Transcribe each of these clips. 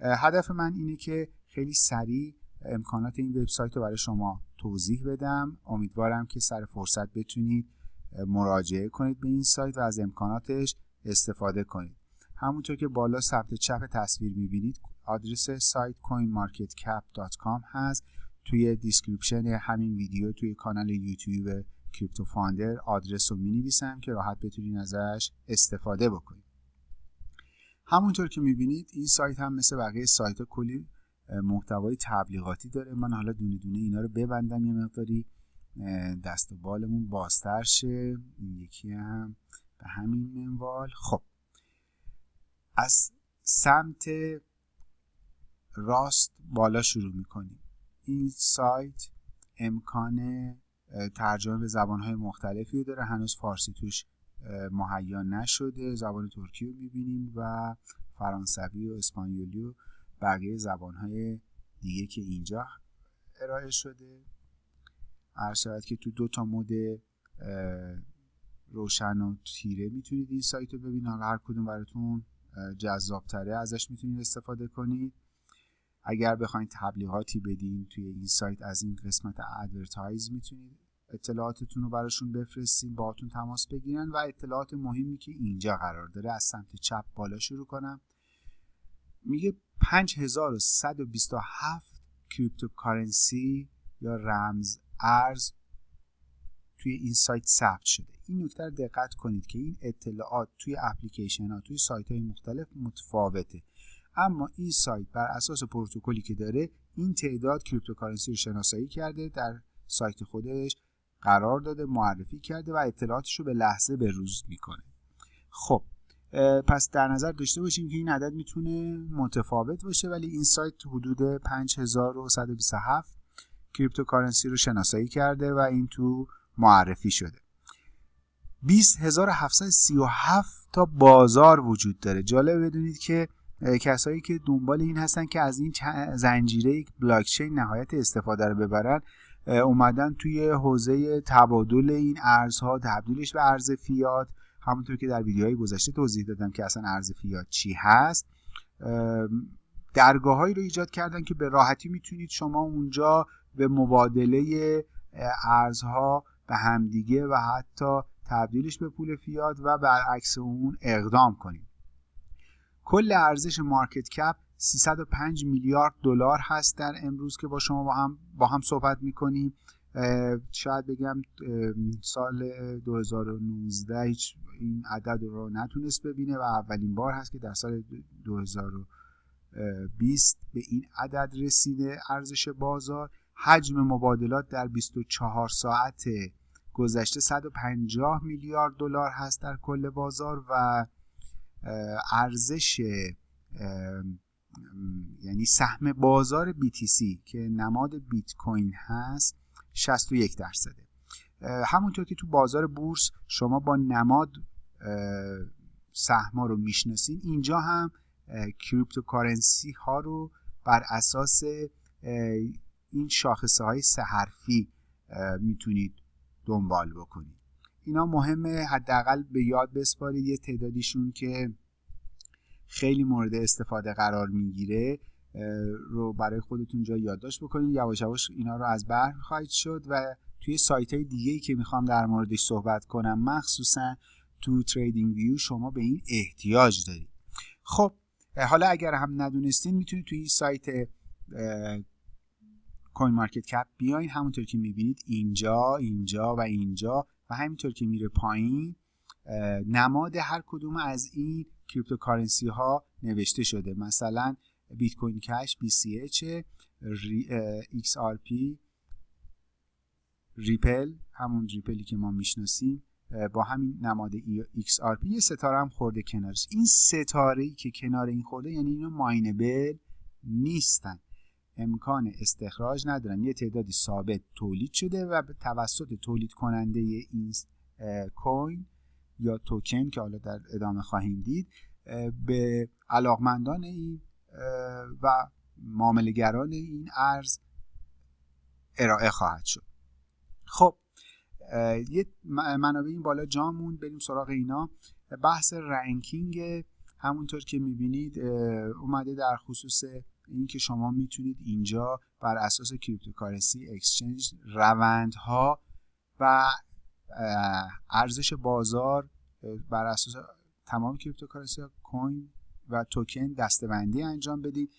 هدف من اینه که خیلی سریع امکانات این وبسایت رو برای شما توضیح بدم. امیدوارم که سر فرصت بتونید مراجعه کنید به این سایت و از امکاناتش استفاده کنید. همونطور که بالا سمت چپ تصویر می‌بینید آدرس سایت coinmarketcap.com هست. توی description همین ویدیو توی کانال یوتیوب کریپتو فاندر آدرس رو می که راحت بتونید ازش استفاده بکنید. همونطور که می‌بینید این سایت هم مثل بقیه سایت ها کلی محتوای تبلیغاتی داره. من حالا دونه دونه اینا رو ببندم یه مقداری دست و بالمون بازتر شه. این یکی هم به همین منوال. خب از سمت راست بالا شروع می‌کنیم. این سایت امکان ترجمه به زبانهای مختلفی داره. هنوز فارسی توش مهیا نشده. زبان ترکی رو می‌بینیم و فرانسوی و اسپانیولی و بقیه زبانهای دیگه که اینجا ارائه شده. هر که تو دو تا mode روشن و تیره می‌تونید این سایت رو ببینید. هر کدوم براتون جذابتره ازش می‌تونید استفاده کنید. اگر بخواید تبلیغاتی بدین توی این سایت از این قسمت advertise می‌تونید اطلاعاتتون رو براشون بفرستین باهاتون تماس بگیرن و اطلاعات مهمی که اینجا قرار داره از سمت چپ بالا شروع کنم. میگه 5127 cryptocurrency یا رمز ارز توی این سایت ثبت شده. این نکته دقت کنید که این اطلاعات توی اپلیکیشن ها توی سایت های مختلف متفاوته. اما این سایت بر اساس پروتکلی که داره این تعداد cryptocurrency رو شناسایی کرده در سایت خودش قرار داده معرفی کرده و اطلاعاتش رو به لحظه به روز می‌کنه. خب پس در نظر داشته باشیم که این عدد می‌تونه متفاوت باشه ولی این سایت حدود 5127 cryptocurrency رو شناسایی کرده و این تو معرفی شده. 20737 تا بازار وجود داره. جالب بدونید که کسایی که دنبال این هستن که از این زنجیره بلاکچین نهایت استفاده رو ببرن اومدن توی حوزه تبادل این ارزها تبدیلش به ارز فیات. همونطور که در ویدیوهای گذشته توضیح دادم که اصلا ارز فیات چی هست. درگاههایی رو ایجاد کردن که به راحتی می‌تونید شما اونجا به مبادله ارزها به همدیگه و حتی تبدیلش به پول فیات و برعکس اون اقدام کنید. کل ارزش مارکت کپ 305 میلیارد دلار هست در امروز که با شما با هم با هم صحبت می‌کنیم. شاید بگم سال 2019 هیچ این عدد رو نتونست ببینه و اولین بار هست که در سال 2020 به این عدد رسیده ارزش بازار. حجم مبادلات در 24 ساعت گذشته 150 میلیارد دلار هست در کل بازار و ارزش یعنی سهم بازار BTC که نماد بیت کوین هست 61 درصده. همونطور که تو بازار بورس شما با نماد سهما رو می‌شناسین اینجا هم cryptocurrency ها رو بر اساس این شاخصه های سه حرفی می‌تونید دنبال بکنید. اینا مهمه حداقل به یاد بسپارید یه تعدادیشون که خیلی مورد استفاده قرار می‌گیره رو برای خودتون جا یادداشت بکنید یواش یواش اینا رو از بر خواهید شد و توی سایت های دیگه ای که می‌خوام در موردش صحبت کنم مخصوصا تو تریدینگ ویو شما به این احتیاج دارید. خب حالا اگر هم ندونستین می‌تونید توی این سایت CoinMarketCap بیاین. همونطور که می‌بینید اینجا اینجا و اینجا و همینطور که میره پایین نماد هر کدوم از این cryptocurrency ها نوشته شده. مثلا بیت کوین کش BCH XRP ریپل همون ریپلی که ما می‌شناسیم با همین نماد XRP یه ستاره هم خورده کنارش. این ستاره ای که کنار این خورده یعنی اینو mineable نیستن. امکان استخراج ندارن. یه تعدادی ثابت تولید شده و به توسط تولید کننده این کوین یا توکن که حالا در ادامه خواهیم دید به علاقمندان این و معاملگران این ارز ارائه خواهد شد. خب یه منابع این بالا جامون بریم سراغ اینا. بحث رنکینگ همونطور که می‌بینید اومده در خصوص اینکه شما می‌تونید اینجا بر اساس cryptocurrency exchange روندها و ارزش بازار بر اساس تمام cryptocurrency coin و توکن دسته‌بندی انجام بدید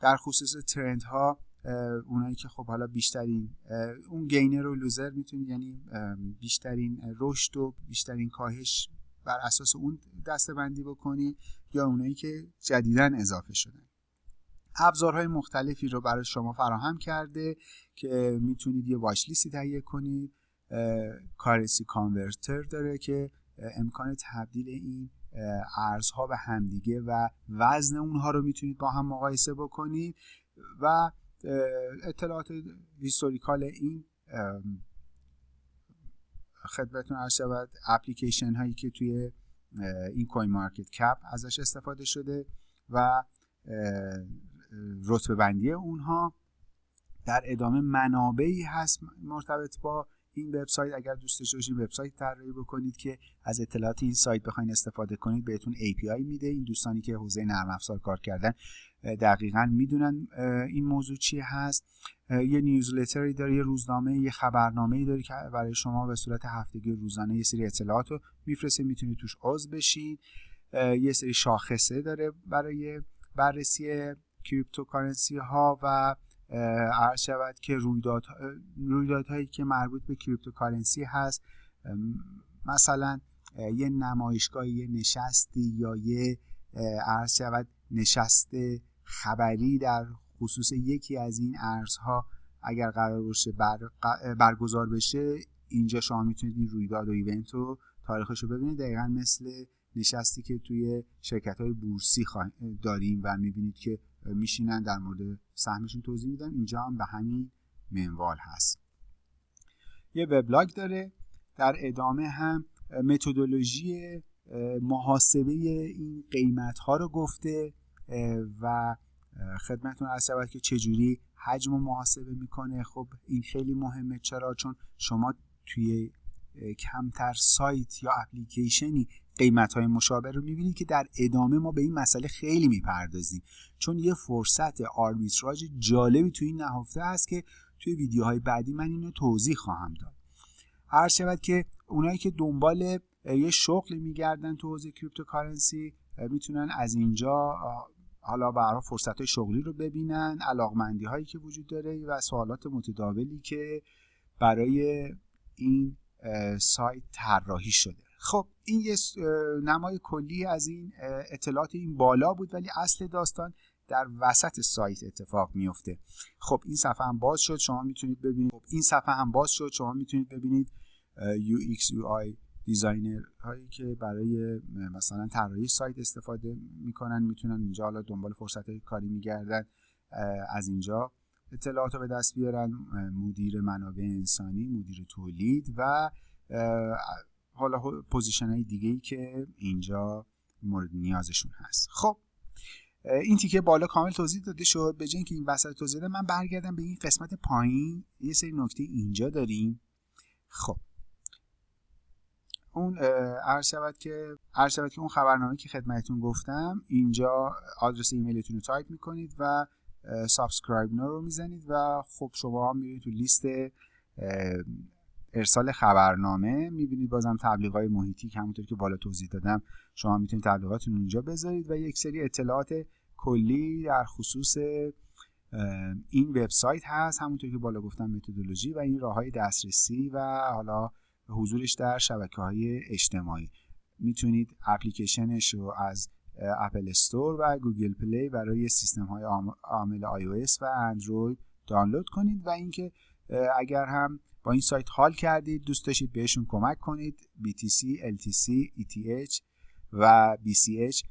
در خصوص trend ها اونایی که خب حالا بیشترین اون gainer و loser می‌تونید یعنی بیشترین رشد و بیشترین کاهش بر اساس اون دستبندی بکنید یا اونایی که جدیدن اضافه شدن. ابزارهای مختلفی رو برای شما فراهم کرده که می‌تونید یه واچ لیستی تهیه کنید. کارنسی کانورتر داره که امکان تبدیل این ارزها به همدیگه و وزن اونها رو می‌تونید با هم مقایسه بکنید و اطلاعات historical این خدمتتون عرض شود اپلیکیشن هایی که توی این CoinMarketCap ازش استفاده شده و رتبه بندی اونها در ادامه منابعی هست مرتبط با این وبسایت اگر دوست داشته باشید وبسایت طراحی بکنید که از اطلاعات این سایت بخواین استفاده کنید بهتون API میده. این دوستانی که حوزه نرم افزار کار کردن دقیقا می‌دونن این موضوع چی هست. یه newsletter ی داره یه روزنامه یه خبرنامه داره که برای شما به صورت هفتگی روزانه یه سری اطلاعات رو میفرسته. می‌تونید توش عضو بشید یه سری شاخصه داره برای بررسی cryptocurrency ها و عرض شود که رویداد رویدادهایی که مربوط به cryptocurrency هست مثلا یه نمایشگاه یه نشستی یا یه عرض شود نشست خبری در خصوص یکی از این ارزها اگر قرار باشه بر... برگزار بشه اینجا شما می‌تونید این رویداد و ایونت رو تاریخش رو ببینید. دقیقا مثل نشستی که توی شرکت های بورسی داریم و می‌بینید که میشینن در مورد سهمشون توضیح میدن. اینجا هم به همین منوال هست. یه وبلاگ داره در ادامه هم متدولوژی محاسبه این قیمت ها رو گفته و خدمتتون عرض شود که چجوری حجم محاسبه می‌کنه. خب این خیلی مهمه. چرا؟ چون شما توی کمتر سایت یا اپلیکیشنی قیمت های مشابه رو می‌بینید که در ادامه ما به این مسئله خیلی می‌پردازیم. چون یه فرصت آربیتراژ جالبی توی این نهفته هست که توی ویدیوهای بعدی من اینو توضیح خواهم داد. عرض شود که اونایی که دنبال یه شغلی میگردن تو حوزه cryptocurrency می‌تونن از اینجا حالا برای فرصت های شغلی رو ببینن علاقمندی هایی که وجود داره و سوالات متداولی که برای این سایت طراحی شده. خب این یه نمای کلی از این اطلاعات این بالا بود ولی اصل داستان در وسط سایت اتفاق میفته خب این صفحه هم باز شد شما می‌تونید ببینید. خب این صفحه هم باز شد شما می‌تونید ببینید UX UI designer هایی که برای مثلا طراحی سایت استفاده می‌کنن می‌تونن اینجا حالا دنبال فرصت کاری میگردن از اینجا اطلاعات رو به دست بیارن. مدیر منابع انسانی مدیر تولید و حالا position های دیگه ای که اینجا مورد نیازشون هست. خب این تیکه بالا کامل توضیح داده شد. به که این وسط توضیح داده من برگردم به این قسمت پایین. یه سری نکته اینجا داریم. خب. اون عرض شود که عرض شود که اون خبرنامه که خدمتتون گفتم اینجا آدرس ایمیلتون رو تایپ می‌کنید و subscribe رو می‌زنید و خب شما هم میرید تو لیست ارسال خبرنامه می‌بینید. بازم تبلیغات محیطی که همونطور که بالا توضیح دادم شما می‌تونید تبلیغاتتون اینجا بذارید و یک سری اطلاعات کلی در خصوص این وبسایت هست. همونطور که بالا گفتم متدولوژی و این راه های دسترسی و حالا حضورش در شبکه های اجتماعی. می‌تونید اپلیکیشنش رو از App Store و گوگل پلی برای سیستم های عامل iOS و اندروید دانلود کنید و اینکه اگر هم با این سایت حال کردید دوست داشتید بهشون کمک کنید. BTC, LTC, ETH و BCH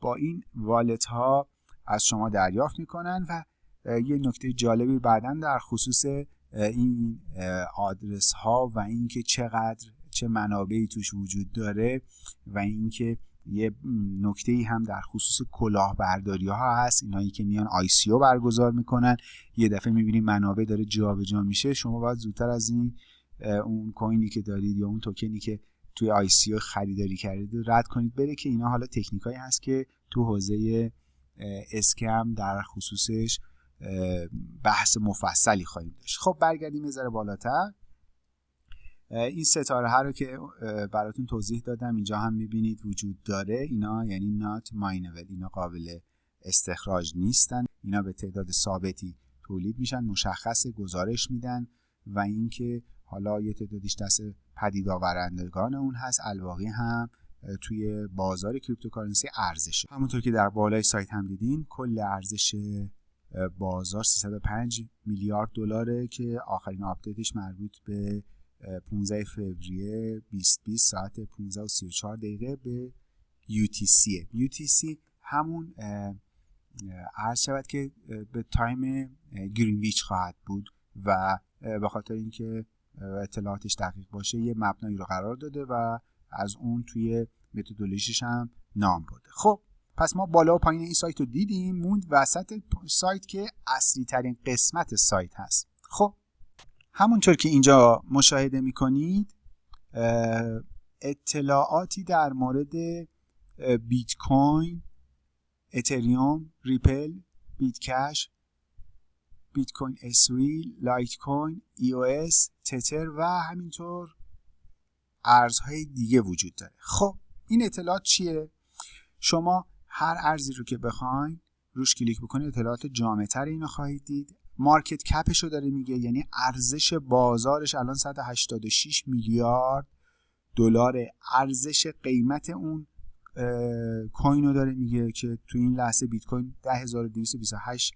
با این والت ها از شما دریافت می‌کنن و یه نکته جالبی بعدا در خصوص این آدرس ها و اینکه چقدر چه منابعی توش وجود داره و اینکه یه نکته ای هم در خصوص کلاهبرداری ها هست. اینایی که میان آی سی او برگزار می‌کنن. یه دفعه می‌بینید منابع داره جابجا میشه. شما باید زودتر از این اون کوینی که دارید یا اون توکنی که توی آی سی خریداری کردید رد کنید. بره که اینا حالا تکنیکایی هست که تو حوزه اسکم در خصوصش بحث مفصلی خواهیم داشت. خب برگردیم یه ذره بالاتر. این ستاره ها رو که براتون توضیح دادم اینجا هم می‌بینید وجود داره. اینا یعنی نات ماینول اینا قابل استخراج نیستن. اینا به تعداد ثابتی تولید میشن مشخص گزارش میدن و اینکه حالا یه تعدادیش دست پدید آورندگان اون هست. الباقی هم توی بازار cryptocurrency ارزش همونطور که در بالای سایت هم دیدین کل ارزش بازار 305 میلیارد دلاره که آخرین آپدیتش مربوط به 15 فوریه 2020 ساعت 15 و 34 دقیقه به UTC UTC همون عرض شود که به time گرینویچ خواهد بود و به خاطر اینکه اطلاعاتش دقیق باشه یه مبنایی رو قرار داده و از اون توی متدولوژیش هم نام برده. خب پس ما بالا و پایین این سایت رو دیدیم موند وسط سایت که اصلی ترین قسمت سایت هست. خب همونطور که اینجا مشاهده می‌کنید اطلاعاتی در مورد بیت کوین اتریوم ریپل بیت کش بیت کوین اس وی لایت کوین ای او اس تتر و همینطور ارزهای دیگه وجود داره. خب این اطلاعات چیه؟ شما هر ارزی رو که بخواین روش کلیک بکنید اطلاعات جامعتر اینو خواهید دید. market cap ش رو داره میگه یعنی ارزش بازارش الان 186 میلیارد دلار. ارزش قیمت اون کوین رو داره میگه که تو این لحظه بیت کوین 10228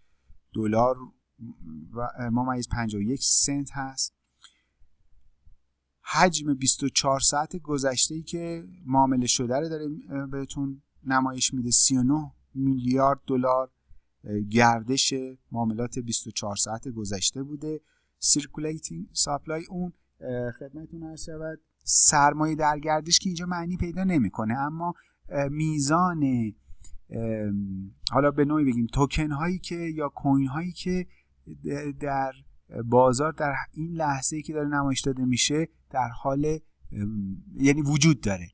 دلار و ممیز 51 سنت هست. حجم 24 ساعت گذشته ای که معامله شده رو داره بهتون نمایش میده 39 میلیارد دلار. گردش معاملات 24 ساعت گذشته بوده. circulating supply اون خدمتتون عرض شود. سرمایه در گردش که اینجا معنی پیدا نمی‌کنه اما میزان حالا به نوعی بگیم توکن هایی که یا کوین هایی که در بازار در این لحظه که داره نمایش داده میشه در حال یعنی وجود داره.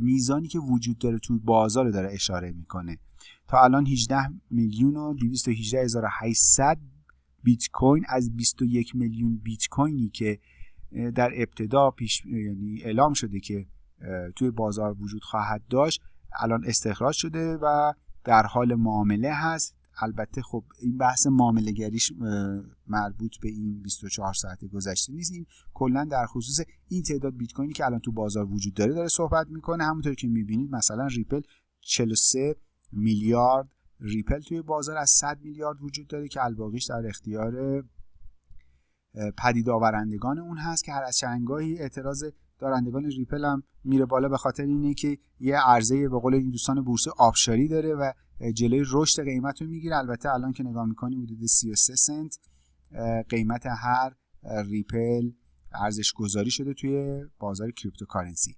میزانی که وجود داره توی بازار داره اشاره می‌کنه. تا الان 18 میلیون و 218800 بیت کوین از 21 میلیون بیت کوینی که در ابتدا پیش یعنی اعلام شده که توی بازار وجود خواهد داشت الان استخراج شده و در حال معامله هست. البته خب این بحث معامله گریش مربوط به این 24 ساعت گذشته نیست. این کلا در خصوص این تعداد بیت کوینی که الان تو بازار وجود داره داره صحبت می‌کنه. همونطور که می‌بینید مثلا ریپل 43 میلیارد ریپل توی بازار از 100 میلیارد وجود داره که الباقیش در اختیار پدید آورندگان اون هست که هر از چندگاهی اعتراض دارندگان ریپل هم میره بالا به خاطر اینه که یه عرضه به قول این دوستان بورسی آبشاری داره و جلوی رشد قیمت رو می‌گیره. البته الان که نگاه می‌کنی حدود 33 سنت قیمت هر ریپل ارزش گذاری شده توی بازار cryptocurrency.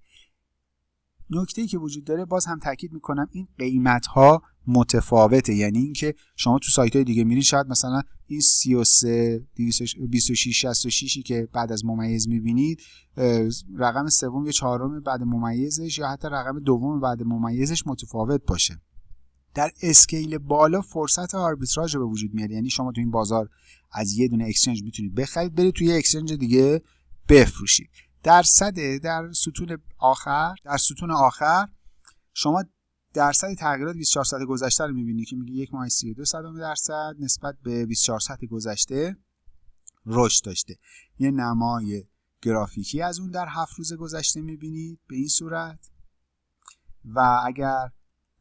نکته که وجود داره باز هم تاکید می‌کنم این قیمت ها متفاوته. یعنی اینکه شما تو سایت های دیگه میرین شاید مثلا این 33 26 66 که بعد از ممیز می‌بینید رقم سوم یا چهارم بعد ممیزش یا حتی رقم دوم بعد ممیزش متفاوت باشه. در scale بالا فرصت آربیتراژ به وجود میاد یعنی شما تو این بازار از یه دونه exchange می‌تونید بخرید برید توی exchange دیگه بفروشید. درصد در ستون آخر در ستون آخر شما درصد تغییرات 24 ساعت گذشته رو می‌بینید که میگه یک ماه 32 صدم درصد نسبت به 24 ساعت گذشته رشد داشته. یه نمای گرافیکی از اون در هفت روز گذشته می‌بینید به این صورت. و اگر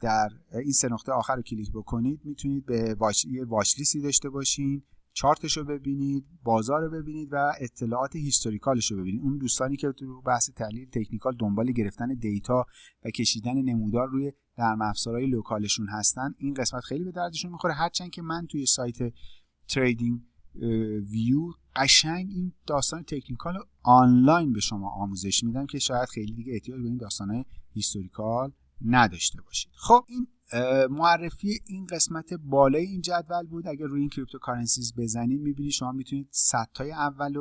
در این سه نقطه آخر رو کلیک بکنید می‌تونید به واش... یه داشته باشین چارتش رو ببینید بازار رو ببینید و اطلاعات historical ش رو ببینید. اون دوستانی که تو بحث تحلیل تکنیکال دنبال گرفتن data و کشیدن نمودار روی نرم افزارهای local شون هستن این قسمت خیلی به دردشون می‌خوره. هرچند که من توی سایت تریدینگ ویو قشنگ این داستان تکنیکال آنلاین به شما آموزش میدم که شاید خیلی دیگه احتیاج به این داستانهای historical نداشته باشید. خب این معرفی این قسمت بالای این جدول بود. اگر روی این cryptocurrencies بزنید می‌بینید شما می‌تونید صدتای اول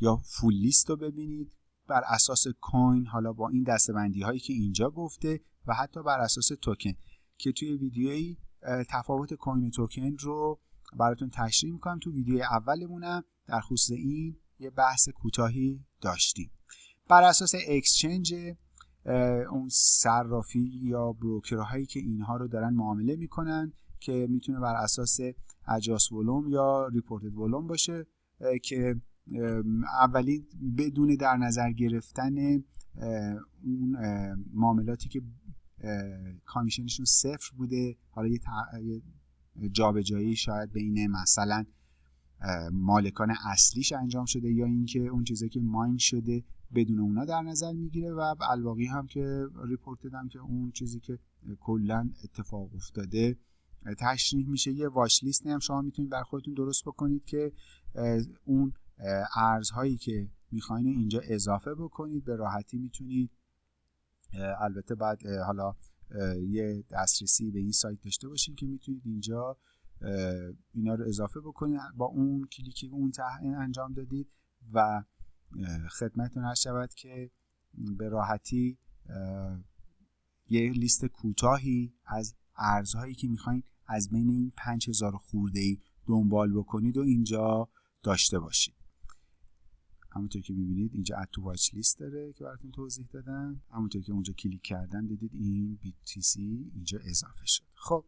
یا full list رو ببینید. بر اساس کوین حالا با این دسته بندی هایی که اینجا گفته و حتی بر اساس توکن که توی ویدیویی تفاوت کوین و توکن رو براتون تشریح می‌کنم. تو ویدیو اولمونم در خصوص این یه بحث کوتاهی داشتیم. بر اساس exchange اون صرافی یا بروکرهایی که اینها رو دارن معامله می‌کنن که می‌تونه بر اساس اجاس ولوم یا ریپورتد ولوم باشه که اولی بدون در نظر گرفتن اون معاملاتی که کامیشنشون صفر بوده حالا یه جابجایی شاید بین مثلا مالکان اصلیش انجام شده یا اینکه اون چیزی که ماین شده بدون اونا در نظر می‌گیره و الواقی هم که ریپورت دادم که اون چیزی که کلا اتفاق افتاده تشریح میشه. یه واش لیست هم شما می‌تونید بر خودتون درست بکنید که اون ارزهایی که می‌خواین اینجا اضافه بکنید. به راحتی می‌تونید البته بعد حالا یه دسترسی به این سایت داشته باشین که می‌تونید اینجا اینا رو اضافه بکنید با اون کلیکی اون انجام دادید و خدمتتون هست شود که به راحتی یه لیست کوتاهی از ارزهایی که می‌خواین از بین این 5000 خورده ای دنبال بکنید و اینجا داشته باشید. همونطور که می‌بینید اینجا اد واچ لیست داره که براتون توضیح دادم. همونطور که اونجا کلیک کردن دیدید این BTC اینجا اضافه شد. خب.